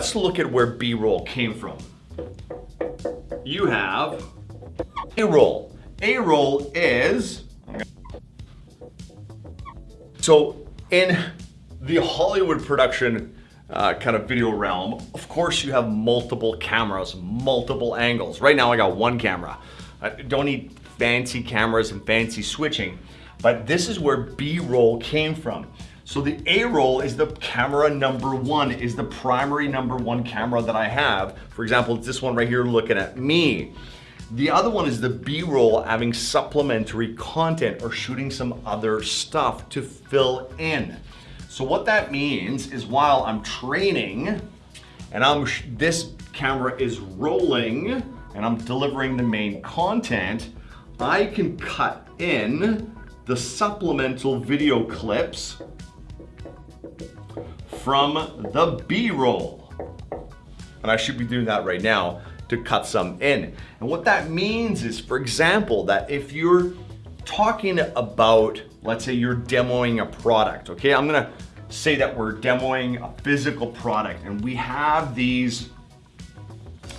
Let's look at where B-roll came from. You have A-roll. A-roll is, so in the Hollywood production uh, kind of video realm, of course you have multiple cameras, multiple angles. Right now I got one camera. I don't need fancy cameras and fancy switching, but this is where B-roll came from. So the A-roll is the camera number one, is the primary number one camera that I have. For example, it's this one right here looking at me. The other one is the B-roll having supplementary content or shooting some other stuff to fill in. So what that means is while I'm training and I'm this camera is rolling and I'm delivering the main content, I can cut in the supplemental video clips from the B-roll. And I should be doing that right now to cut some in. And what that means is, for example, that if you're talking about, let's say you're demoing a product, okay? I'm gonna say that we're demoing a physical product and we have these,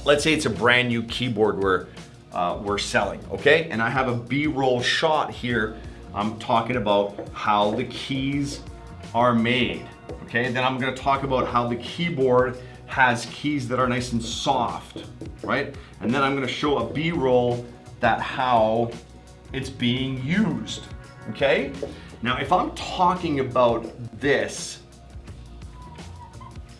let's say it's a brand new keyboard we're, uh, we're selling, okay? And I have a B-roll shot here. I'm talking about how the keys are made, okay? Then I'm gonna talk about how the keyboard has keys that are nice and soft, right? And then I'm gonna show a B-roll that how it's being used, okay? Now, if I'm talking about this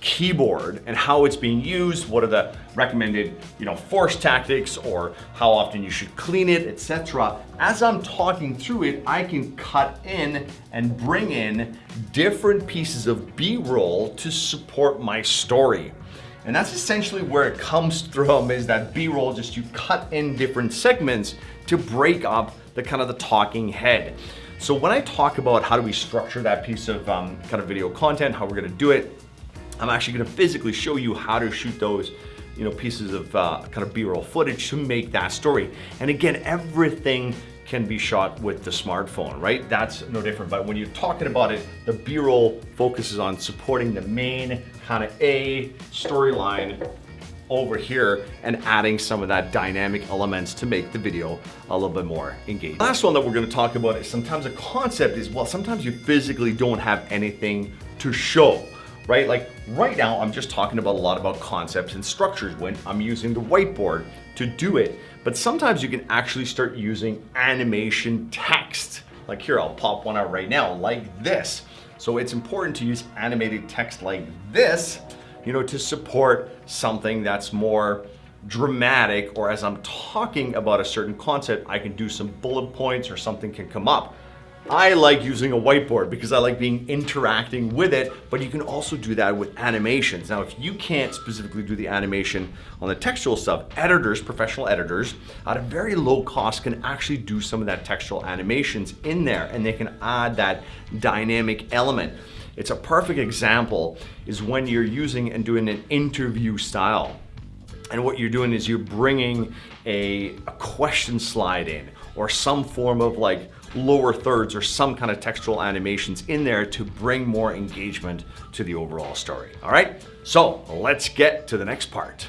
keyboard and how it's being used, what are the recommended, you know, force tactics or how often you should clean it, etc. As I'm talking through it, I can cut in and bring in different pieces of B-roll to support my story. And that's essentially where it comes from is that B-roll, just you cut in different segments to break up the kind of the talking head. So when I talk about how do we structure that piece of um, kind of video content, how we're gonna do it, I'm actually gonna physically show you how to shoot those you know, pieces of uh, kind of B-roll footage to make that story. And again, everything can be shot with the smartphone, right? That's no different. But when you're talking about it, the B-roll focuses on supporting the main kind of A storyline over here and adding some of that dynamic elements to make the video a little bit more engaging. Last one that we're gonna talk about is sometimes a concept is, well, sometimes you physically don't have anything to show right? Like right now, I'm just talking about a lot about concepts and structures when I'm using the whiteboard to do it. But sometimes you can actually start using animation text. Like here, I'll pop one out right now, like this. So it's important to use animated text like this, you know, to support something that's more dramatic or as I'm talking about a certain concept, I can do some bullet points or something can come up. I like using a whiteboard because I like being interacting with it, but you can also do that with animations. Now, if you can't specifically do the animation on the textual stuff, editors, professional editors, at a very low cost can actually do some of that textual animations in there and they can add that dynamic element. It's a perfect example is when you're using and doing an interview style. And what you're doing is you're bringing a, a question slide in or some form of like lower thirds or some kind of textual animations in there to bring more engagement to the overall story. All right, so let's get to the next part.